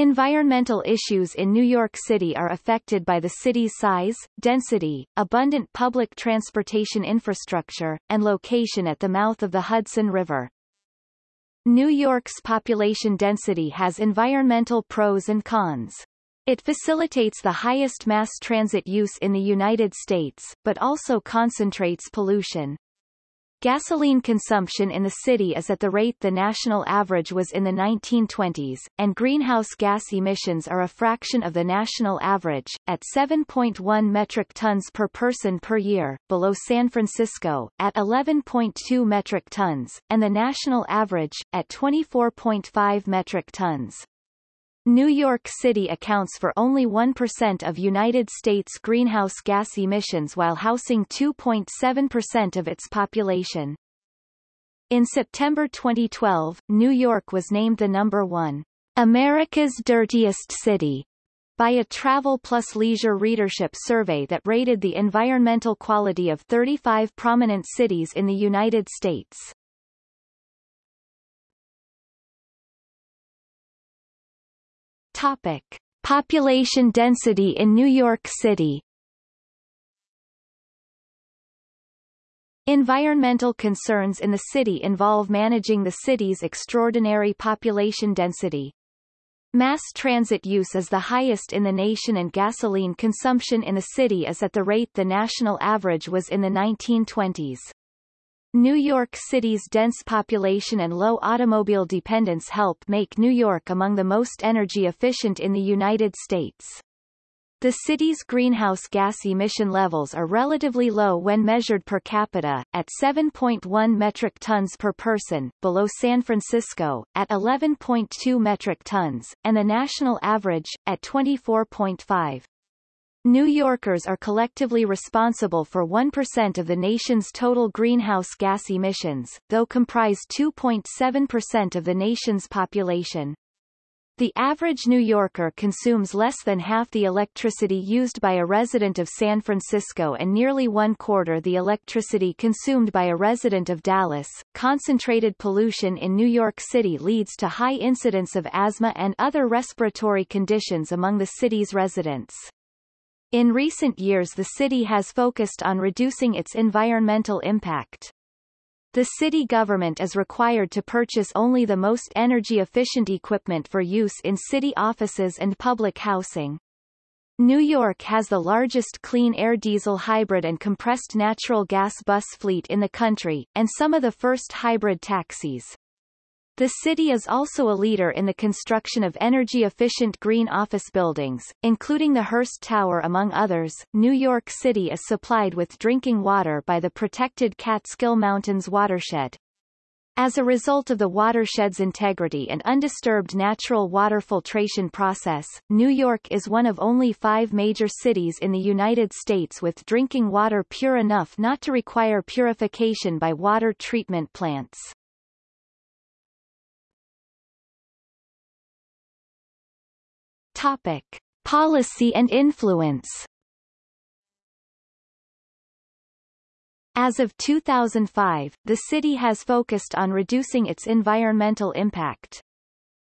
Environmental issues in New York City are affected by the city's size, density, abundant public transportation infrastructure, and location at the mouth of the Hudson River. New York's population density has environmental pros and cons. It facilitates the highest mass transit use in the United States, but also concentrates pollution. Gasoline consumption in the city is at the rate the national average was in the 1920s, and greenhouse gas emissions are a fraction of the national average, at 7.1 metric tons per person per year, below San Francisco, at 11.2 metric tons, and the national average, at 24.5 metric tons. New York City accounts for only 1% of United States greenhouse gas emissions while housing 2.7% of its population. In September 2012, New York was named the number one America's Dirtiest City by a Travel Plus Leisure readership survey that rated the environmental quality of 35 prominent cities in the United States. Topic. Population density in New York City Environmental concerns in the city involve managing the city's extraordinary population density. Mass transit use is the highest in the nation and gasoline consumption in the city is at the rate the national average was in the 1920s. New York City's dense population and low automobile dependence help make New York among the most energy efficient in the United States. The city's greenhouse gas emission levels are relatively low when measured per capita, at 7.1 metric tons per person, below San Francisco, at 11.2 metric tons, and the national average, at 24.5. New Yorkers are collectively responsible for 1% of the nation's total greenhouse gas emissions, though comprise 2.7% of the nation's population. The average New Yorker consumes less than half the electricity used by a resident of San Francisco and nearly one quarter the electricity consumed by a resident of Dallas. Concentrated pollution in New York City leads to high incidence of asthma and other respiratory conditions among the city's residents. In recent years the city has focused on reducing its environmental impact. The city government is required to purchase only the most energy-efficient equipment for use in city offices and public housing. New York has the largest clean air diesel hybrid and compressed natural gas bus fleet in the country, and some of the first hybrid taxis. The city is also a leader in the construction of energy-efficient green office buildings, including the Hearst Tower among others. New York City is supplied with drinking water by the protected Catskill Mountains watershed. As a result of the watershed's integrity and undisturbed natural water filtration process, New York is one of only five major cities in the United States with drinking water pure enough not to require purification by water treatment plants. Topic. Policy and influence As of 2005, the city has focused on reducing its environmental impact.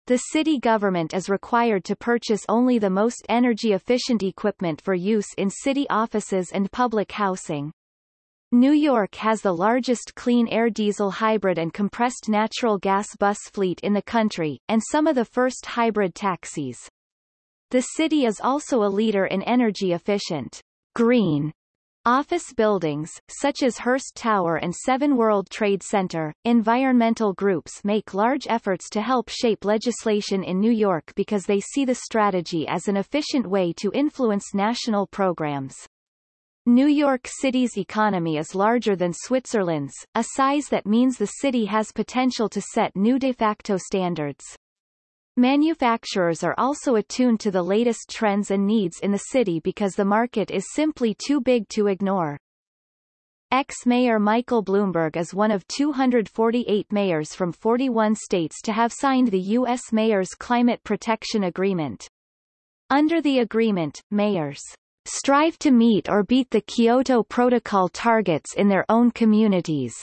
The city government is required to purchase only the most energy-efficient equipment for use in city offices and public housing. New York has the largest clean air diesel hybrid and compressed natural gas bus fleet in the country, and some of the first hybrid taxis. The city is also a leader in energy-efficient, green office buildings, such as Hearst Tower and Seven World Trade Center. Environmental groups make large efforts to help shape legislation in New York because they see the strategy as an efficient way to influence national programs. New York City's economy is larger than Switzerland's, a size that means the city has potential to set new de facto standards. Manufacturers are also attuned to the latest trends and needs in the city because the market is simply too big to ignore. Ex-Mayor Michael Bloomberg is one of 248 mayors from 41 states to have signed the U.S. Mayor's Climate Protection Agreement. Under the agreement, mayors strive to meet or beat the Kyoto Protocol targets in their own communities.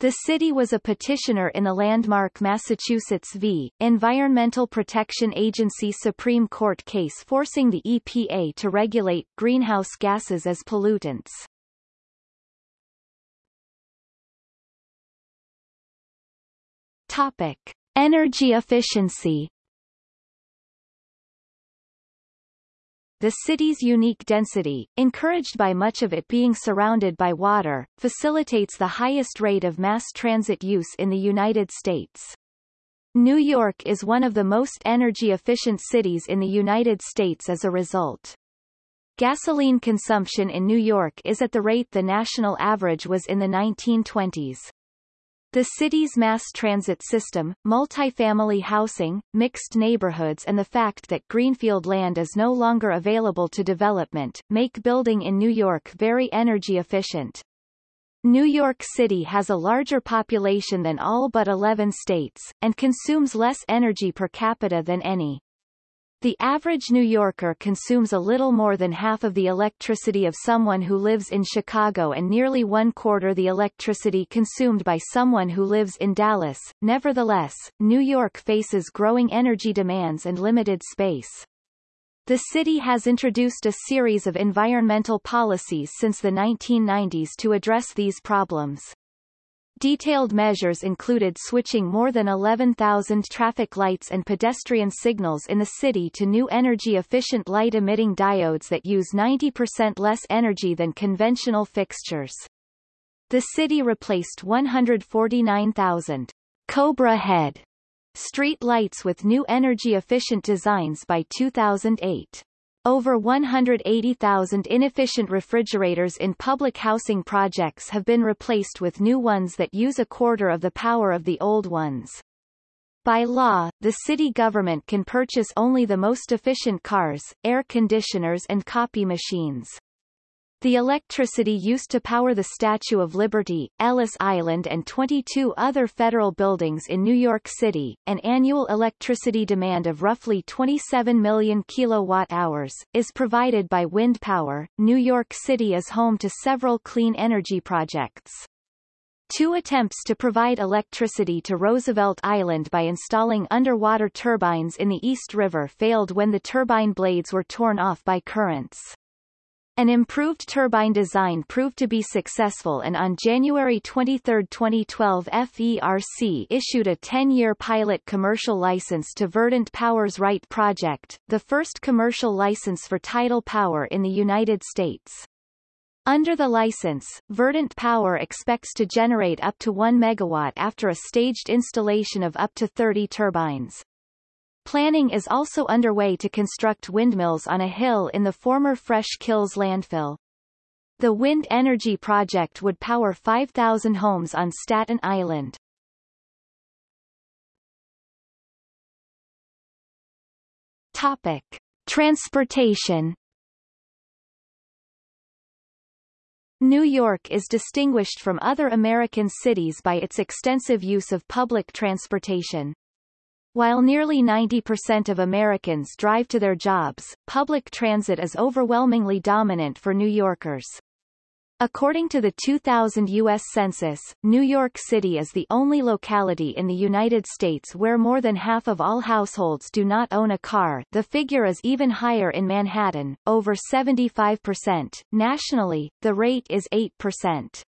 The city was a petitioner in the landmark Massachusetts v. Environmental Protection Agency Supreme Court case forcing the EPA to regulate greenhouse gases as pollutants. Topic. Energy efficiency The city's unique density, encouraged by much of it being surrounded by water, facilitates the highest rate of mass transit use in the United States. New York is one of the most energy-efficient cities in the United States as a result. Gasoline consumption in New York is at the rate the national average was in the 1920s. The city's mass transit system, multifamily housing, mixed neighborhoods and the fact that greenfield land is no longer available to development, make building in New York very energy efficient. New York City has a larger population than all but 11 states, and consumes less energy per capita than any. The average New Yorker consumes a little more than half of the electricity of someone who lives in Chicago and nearly one quarter the electricity consumed by someone who lives in Dallas. Nevertheless, New York faces growing energy demands and limited space. The city has introduced a series of environmental policies since the 1990s to address these problems. Detailed measures included switching more than 11,000 traffic lights and pedestrian signals in the city to new energy-efficient light-emitting diodes that use 90% less energy than conventional fixtures. The city replaced 149,000 Cobra Head street lights with new energy-efficient designs by 2008. Over 180,000 inefficient refrigerators in public housing projects have been replaced with new ones that use a quarter of the power of the old ones. By law, the city government can purchase only the most efficient cars, air conditioners and copy machines. The electricity used to power the Statue of Liberty, Ellis Island and 22 other federal buildings in New York City, an annual electricity demand of roughly 27 million kilowatt-hours, is provided by wind power. New York City is home to several clean energy projects. Two attempts to provide electricity to Roosevelt Island by installing underwater turbines in the East River failed when the turbine blades were torn off by currents. An improved turbine design proved to be successful and on January 23, 2012 FERC issued a 10-year pilot commercial license to Verdant Power's RITE project, the first commercial license for tidal power in the United States. Under the license, Verdant Power expects to generate up to 1 megawatt after a staged installation of up to 30 turbines. Planning is also underway to construct windmills on a hill in the former Fresh Kills landfill. The wind energy project would power 5,000 homes on Staten Island. Topic. Transportation New York is distinguished from other American cities by its extensive use of public transportation. While nearly 90% of Americans drive to their jobs, public transit is overwhelmingly dominant for New Yorkers. According to the 2000 U.S. Census, New York City is the only locality in the United States where more than half of all households do not own a car the figure is even higher in Manhattan, over 75%. Nationally, the rate is 8%.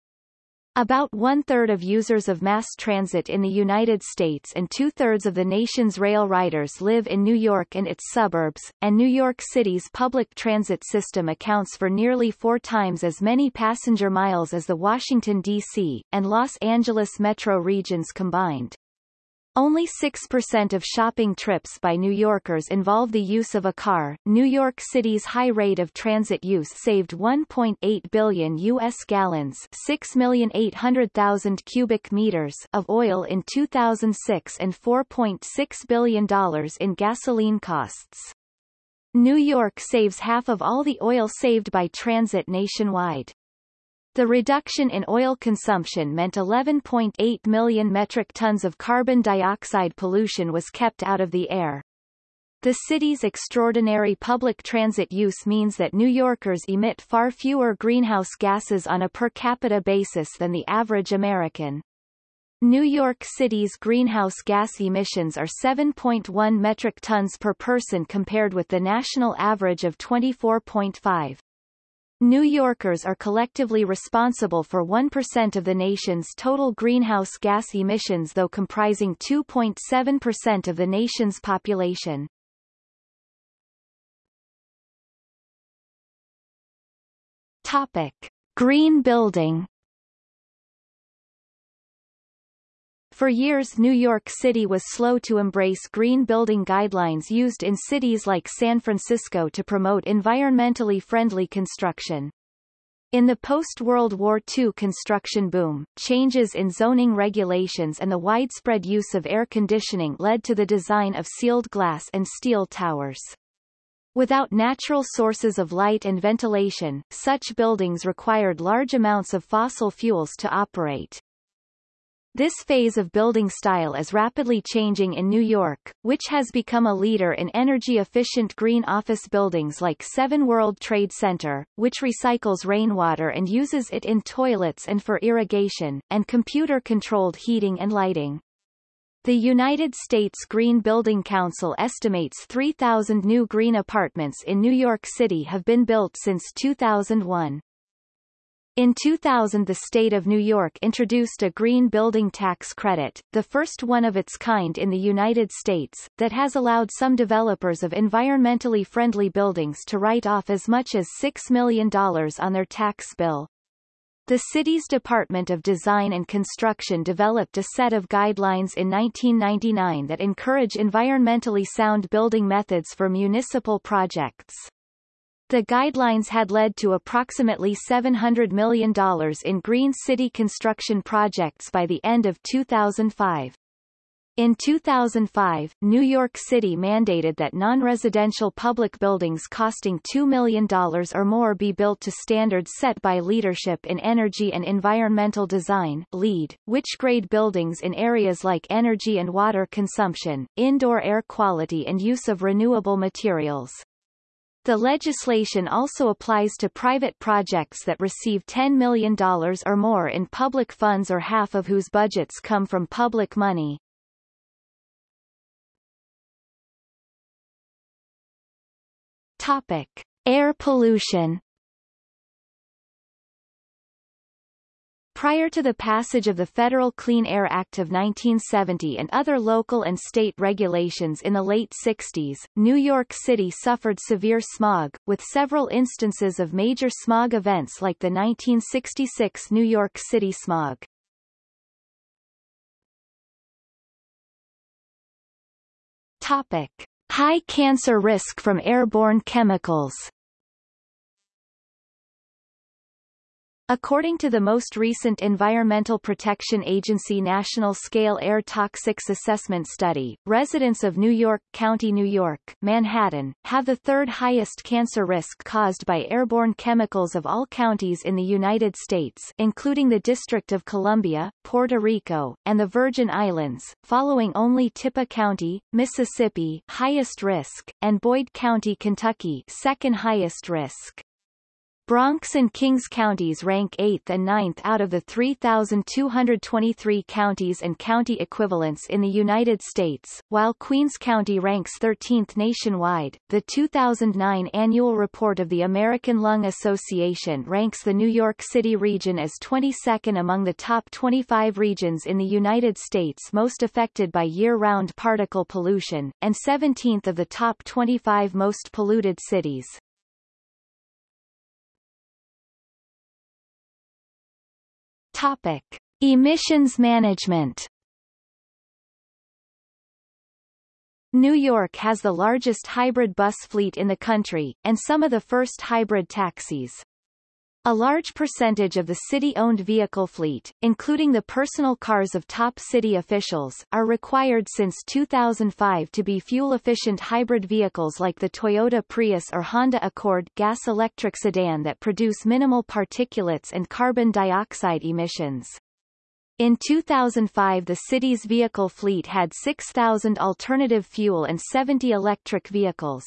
About one-third of users of mass transit in the United States and two-thirds of the nation's rail riders live in New York and its suburbs, and New York City's public transit system accounts for nearly four times as many passenger miles as the Washington, D.C., and Los Angeles metro regions combined. Only 6% of shopping trips by New Yorkers involve the use of a car. New York City's high rate of transit use saved 1.8 billion U.S. gallons 6,800,000 cubic meters of oil in 2006 and $4.6 billion in gasoline costs. New York saves half of all the oil saved by transit nationwide. The reduction in oil consumption meant 11.8 million metric tons of carbon dioxide pollution was kept out of the air. The city's extraordinary public transit use means that New Yorkers emit far fewer greenhouse gases on a per capita basis than the average American. New York City's greenhouse gas emissions are 7.1 metric tons per person compared with the national average of 24.5. New Yorkers are collectively responsible for 1% of the nation's total greenhouse gas emissions though comprising 2.7% of the nation's population. Topic. Green building For years New York City was slow to embrace green building guidelines used in cities like San Francisco to promote environmentally friendly construction. In the post-World War II construction boom, changes in zoning regulations and the widespread use of air conditioning led to the design of sealed glass and steel towers. Without natural sources of light and ventilation, such buildings required large amounts of fossil fuels to operate. This phase of building style is rapidly changing in New York, which has become a leader in energy-efficient green office buildings like Seven World Trade Center, which recycles rainwater and uses it in toilets and for irrigation, and computer-controlled heating and lighting. The United States Green Building Council estimates 3,000 new green apartments in New York City have been built since 2001. In 2000 the state of New York introduced a green building tax credit, the first one of its kind in the United States, that has allowed some developers of environmentally friendly buildings to write off as much as $6 million on their tax bill. The city's Department of Design and Construction developed a set of guidelines in 1999 that encourage environmentally sound building methods for municipal projects. The guidelines had led to approximately $700 million in green city construction projects by the end of 2005. In 2005, New York City mandated that non-residential public buildings costing $2 million or more be built to standards set by Leadership in Energy and Environmental Design LEED, which grade buildings in areas like energy and water consumption, indoor air quality and use of renewable materials. The legislation also applies to private projects that receive $10 million or more in public funds or half of whose budgets come from public money. Topic. Air pollution Prior to the passage of the Federal Clean Air Act of 1970 and other local and state regulations in the late 60s, New York City suffered severe smog, with several instances of major smog events like the 1966 New York City smog. Topic. High cancer risk from airborne chemicals According to the most recent Environmental Protection Agency National Scale Air Toxics Assessment Study, residents of New York County, New York, Manhattan, have the third highest cancer risk caused by airborne chemicals of all counties in the United States, including the District of Columbia, Puerto Rico, and the Virgin Islands, following only Tippah County, Mississippi, highest risk, and Boyd County, Kentucky, second highest risk. Bronx and Kings counties rank 8th and 9th out of the 3,223 counties and county equivalents in the United States, while Queens County ranks 13th nationwide. The 2009 annual report of the American Lung Association ranks the New York City region as 22nd among the top 25 regions in the United States most affected by year-round particle pollution, and 17th of the top 25 most polluted cities. Topic: Emissions management. New York has the largest hybrid bus fleet in the country, and some of the first hybrid taxis. A large percentage of the city-owned vehicle fleet, including the personal cars of top city officials, are required since 2005 to be fuel-efficient hybrid vehicles like the Toyota Prius or Honda Accord gas-electric sedan that produce minimal particulates and carbon dioxide emissions. In 2005 the city's vehicle fleet had 6,000 alternative fuel and 70 electric vehicles.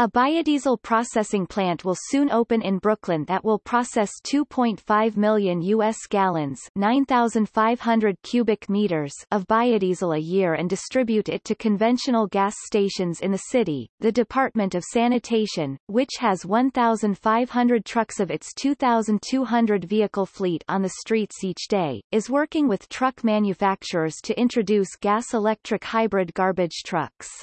A biodiesel processing plant will soon open in Brooklyn that will process 2.5 million U.S. gallons 9,500 cubic meters of biodiesel a year and distribute it to conventional gas stations in the city. The Department of Sanitation, which has 1,500 trucks of its 2,200 vehicle fleet on the streets each day, is working with truck manufacturers to introduce gas-electric hybrid garbage trucks.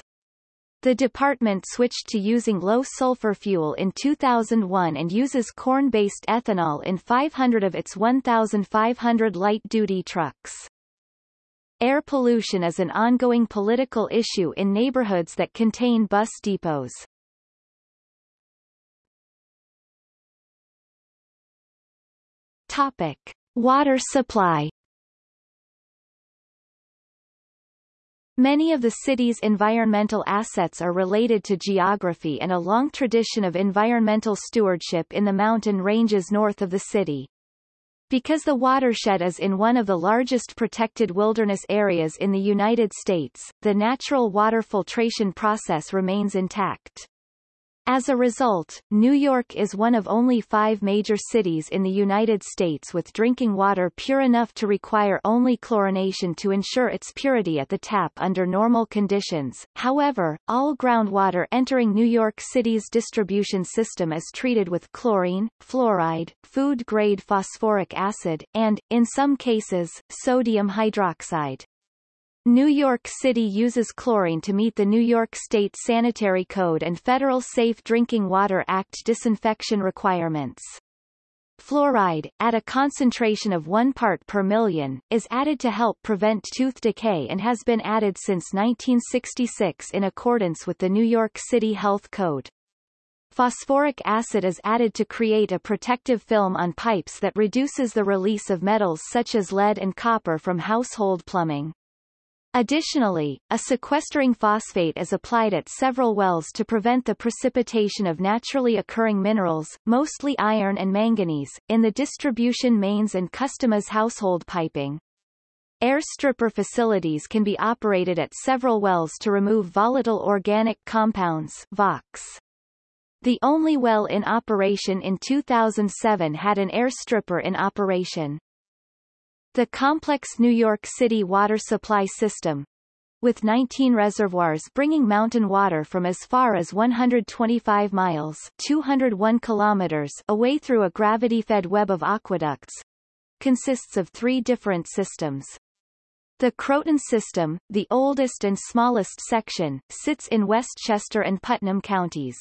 The department switched to using low-sulfur fuel in 2001 and uses corn-based ethanol in 500 of its 1,500 light-duty trucks. Air pollution is an ongoing political issue in neighborhoods that contain bus depots. Topic. Water supply Many of the city's environmental assets are related to geography and a long tradition of environmental stewardship in the mountain ranges north of the city. Because the watershed is in one of the largest protected wilderness areas in the United States, the natural water filtration process remains intact. As a result, New York is one of only five major cities in the United States with drinking water pure enough to require only chlorination to ensure its purity at the tap under normal conditions. However, all groundwater entering New York City's distribution system is treated with chlorine, fluoride, food-grade phosphoric acid, and, in some cases, sodium hydroxide. New York City uses chlorine to meet the New York State Sanitary Code and Federal Safe Drinking Water Act disinfection requirements. Fluoride, at a concentration of 1 part per million, is added to help prevent tooth decay and has been added since 1966 in accordance with the New York City Health Code. Phosphoric acid is added to create a protective film on pipes that reduces the release of metals such as lead and copper from household plumbing. Additionally, a sequestering phosphate is applied at several wells to prevent the precipitation of naturally occurring minerals, mostly iron and manganese, in the distribution mains and customers' household piping. Air stripper facilities can be operated at several wells to remove volatile organic compounds VOCs. The only well in operation in 2007 had an air stripper in operation. The complex New York City water supply system, with 19 reservoirs bringing mountain water from as far as 125 miles 201 kilometers away through a gravity-fed web of aqueducts, consists of three different systems. The Croton system, the oldest and smallest section, sits in Westchester and Putnam counties.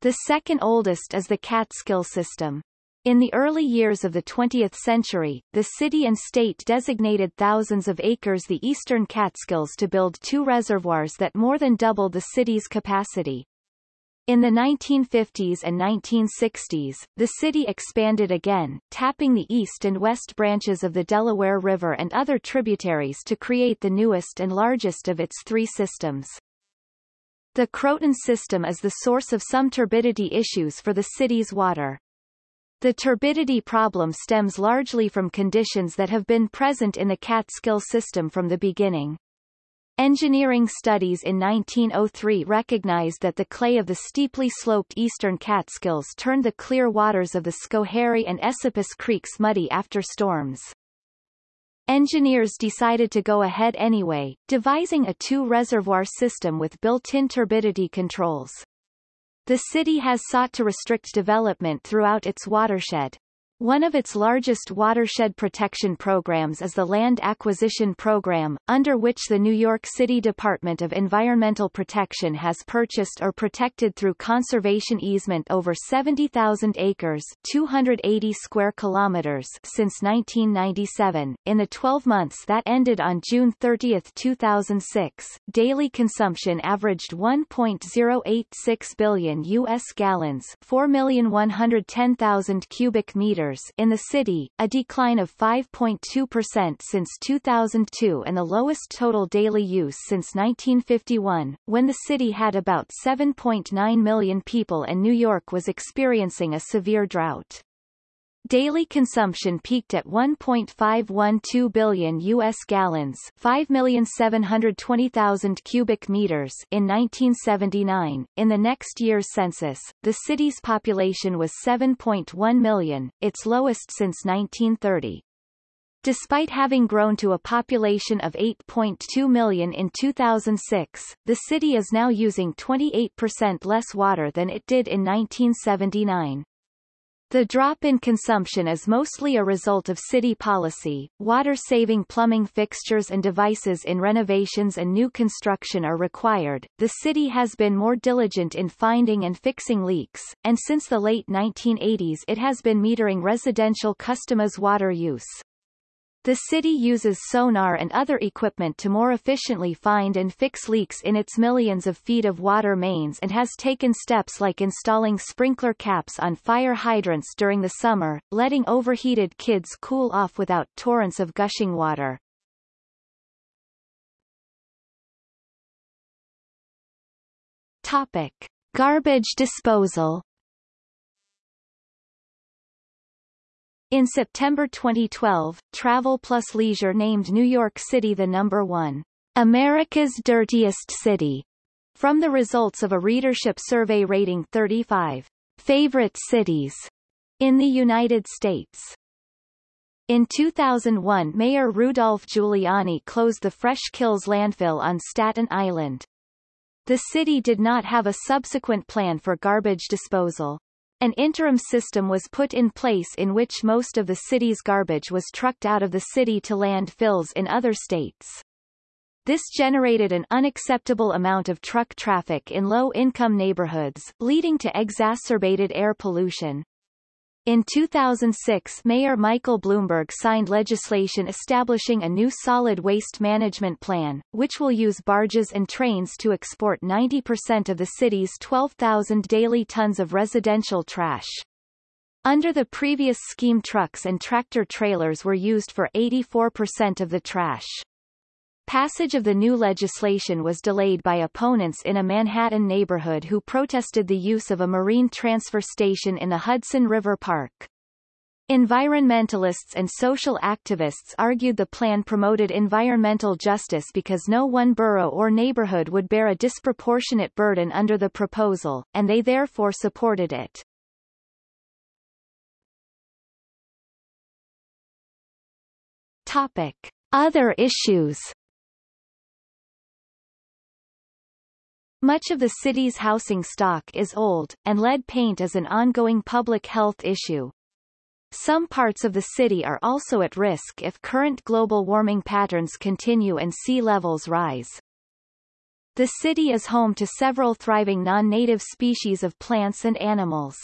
The second oldest is the Catskill system. In the early years of the 20th century, the city and state designated thousands of acres the eastern Catskills to build two reservoirs that more than doubled the city's capacity. In the 1950s and 1960s, the city expanded again, tapping the east and west branches of the Delaware River and other tributaries to create the newest and largest of its three systems. The Croton system is the source of some turbidity issues for the city's water. The turbidity problem stems largely from conditions that have been present in the Catskill system from the beginning. Engineering studies in 1903 recognized that the clay of the steeply sloped eastern Catskills turned the clear waters of the Schoharie and Esopus creeks muddy after storms. Engineers decided to go ahead anyway, devising a two-reservoir system with built-in turbidity controls. The city has sought to restrict development throughout its watershed. One of its largest watershed protection programs is the Land Acquisition Program, under which the New York City Department of Environmental Protection has purchased or protected through conservation easement over 70,000 acres 280 square kilometers since 1997. In the 12 months that ended on June 30, 2006, daily consumption averaged 1.086 billion U.S. gallons 4,110,000 cubic meters in the city, a decline of 5.2% since 2002 and the lowest total daily use since 1951, when the city had about 7.9 million people and New York was experiencing a severe drought. Daily consumption peaked at 1.512 billion U.S. gallons 5,720,000 cubic meters in 1979. In the next year's census, the city's population was 7.1 million, its lowest since 1930. Despite having grown to a population of 8.2 million in 2006, the city is now using 28% less water than it did in 1979. The drop in consumption is mostly a result of city policy. Water-saving plumbing fixtures and devices in renovations and new construction are required. The city has been more diligent in finding and fixing leaks, and since the late 1980s it has been metering residential customers' water use. The city uses sonar and other equipment to more efficiently find and fix leaks in its millions of feet of water mains and has taken steps like installing sprinkler caps on fire hydrants during the summer, letting overheated kids cool off without torrents of gushing water. Topic. Garbage disposal In September 2012, Travel Plus Leisure named New York City the number one America's Dirtiest City from the results of a readership survey rating 35 favorite cities in the United States. In 2001 Mayor Rudolph Giuliani closed the Fresh Kills landfill on Staten Island. The city did not have a subsequent plan for garbage disposal. An interim system was put in place in which most of the city's garbage was trucked out of the city to landfills in other states. This generated an unacceptable amount of truck traffic in low-income neighborhoods, leading to exacerbated air pollution. In 2006 Mayor Michael Bloomberg signed legislation establishing a new solid waste management plan, which will use barges and trains to export 90% of the city's 12,000 daily tons of residential trash. Under the previous scheme trucks and tractor trailers were used for 84% of the trash. Passage of the new legislation was delayed by opponents in a Manhattan neighborhood who protested the use of a marine transfer station in the Hudson River Park. Environmentalists and social activists argued the plan promoted environmental justice because no one borough or neighborhood would bear a disproportionate burden under the proposal, and they therefore supported it. Topic. Other issues Much of the city's housing stock is old, and lead paint is an ongoing public health issue. Some parts of the city are also at risk if current global warming patterns continue and sea levels rise. The city is home to several thriving non-native species of plants and animals.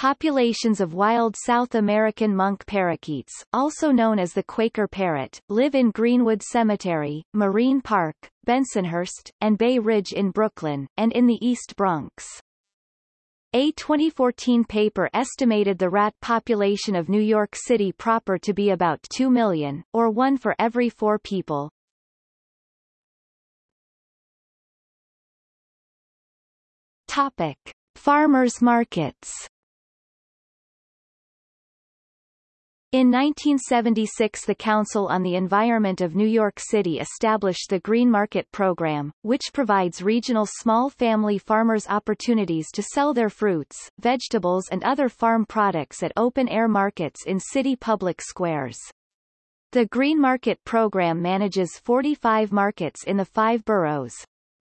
Populations of wild South American monk parakeets, also known as the Quaker parrot, live in Greenwood Cemetery, Marine Park, Bensonhurst, and Bay Ridge in Brooklyn, and in the East Bronx. A 2014 paper estimated the rat population of New York City proper to be about 2 million, or one for every four people. Topic. Farmers markets In 1976 the Council on the Environment of New York City established the Green Market Program, which provides regional small family farmers opportunities to sell their fruits, vegetables and other farm products at open-air markets in city public squares. The Green Market Program manages 45 markets in the five boroughs.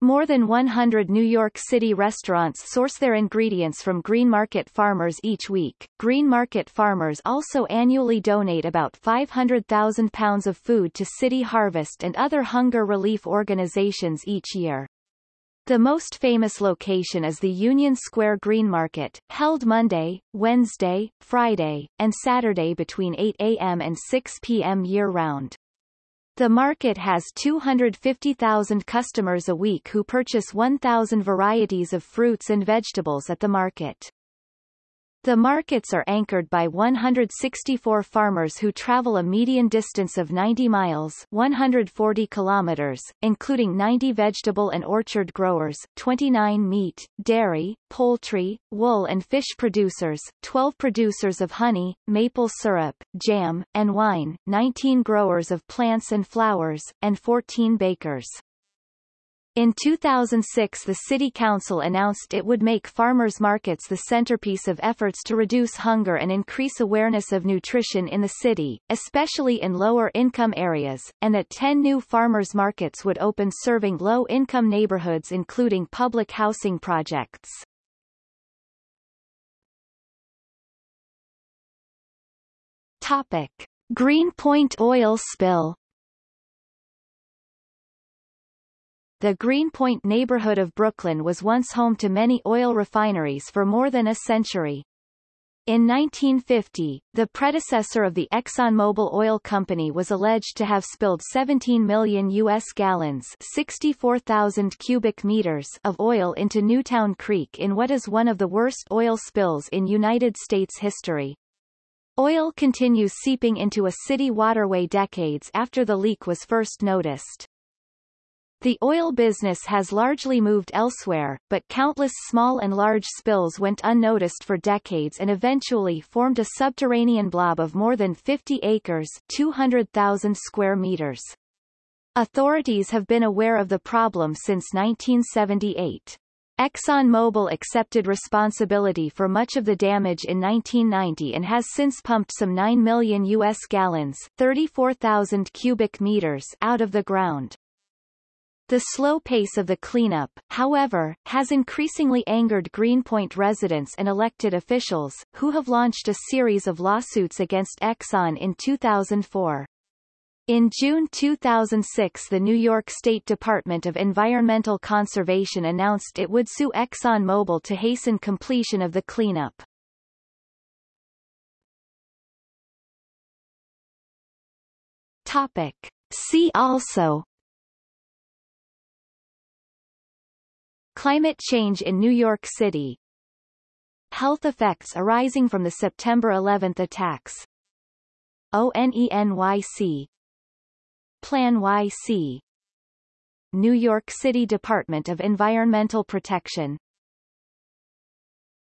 More than 100 New York City restaurants source their ingredients from green market farmers each week. Green market farmers also annually donate about 500,000 pounds of food to City Harvest and other hunger relief organizations each year. The most famous location is the Union Square Green Market, held Monday, Wednesday, Friday, and Saturday between 8 a.m. and 6 p.m. year-round. The market has 250,000 customers a week who purchase 1,000 varieties of fruits and vegetables at the market. The markets are anchored by 164 farmers who travel a median distance of 90 miles 140 kilometers, including 90 vegetable and orchard growers, 29 meat, dairy, poultry, wool and fish producers, 12 producers of honey, maple syrup, jam, and wine, 19 growers of plants and flowers, and 14 bakers. In 2006 the City Council announced it would make farmers' markets the centerpiece of efforts to reduce hunger and increase awareness of nutrition in the city, especially in lower-income areas, and that 10 new farmers' markets would open serving low-income neighborhoods including public housing projects. Topic. Greenpoint oil spill The Greenpoint neighborhood of Brooklyn was once home to many oil refineries for more than a century. In 1950, the predecessor of the ExxonMobil Oil Company was alleged to have spilled 17 million U.S. gallons 64,000 cubic meters of oil into Newtown Creek in what is one of the worst oil spills in United States history. Oil continues seeping into a city waterway decades after the leak was first noticed. The oil business has largely moved elsewhere, but countless small and large spills went unnoticed for decades and eventually formed a subterranean blob of more than 50 acres 200,000 square meters. Authorities have been aware of the problem since 1978. ExxonMobil accepted responsibility for much of the damage in 1990 and has since pumped some 9 million U.S. gallons 34,000 cubic meters out of the ground. The slow pace of the cleanup, however, has increasingly angered Greenpoint residents and elected officials, who have launched a series of lawsuits against Exxon in 2004. In June 2006 the New York State Department of Environmental Conservation announced it would sue ExxonMobil to hasten completion of the cleanup. Topic. See also Climate change in New York City. Health effects arising from the September 11 attacks. ONENYC PlaNYC New York City Department of Environmental Protection